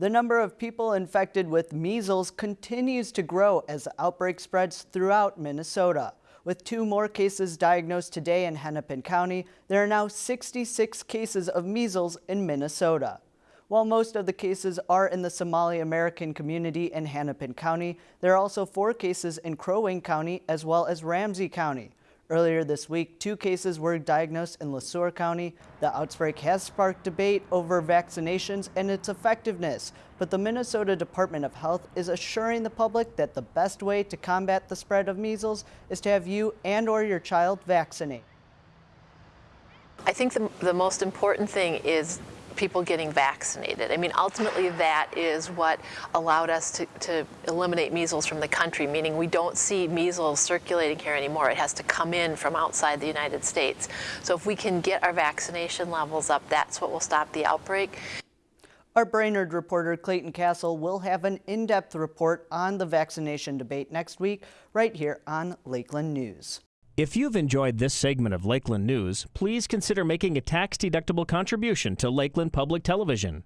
The number of people infected with measles continues to grow as the outbreak spreads throughout Minnesota. With two more cases diagnosed today in Hennepin County, there are now 66 cases of measles in Minnesota. While most of the cases are in the Somali American community in Hennepin County, there are also four cases in Crow Wing County as well as Ramsey County. Earlier this week, two cases were diagnosed in Le Sueur County. The outbreak has sparked debate over vaccinations and its effectiveness, but the Minnesota Department of Health is assuring the public that the best way to combat the spread of measles is to have you and or your child vaccinate. I think the, the most important thing is people getting vaccinated. I mean, ultimately that is what allowed us to, to eliminate measles from the country, meaning we don't see measles circulating here anymore. It has to come in from outside the United States. So if we can get our vaccination levels up, that's what will stop the outbreak. Our Brainerd reporter Clayton Castle will have an in-depth report on the vaccination debate next week right here on Lakeland News. If you've enjoyed this segment of Lakeland News, please consider making a tax-deductible contribution to Lakeland Public Television.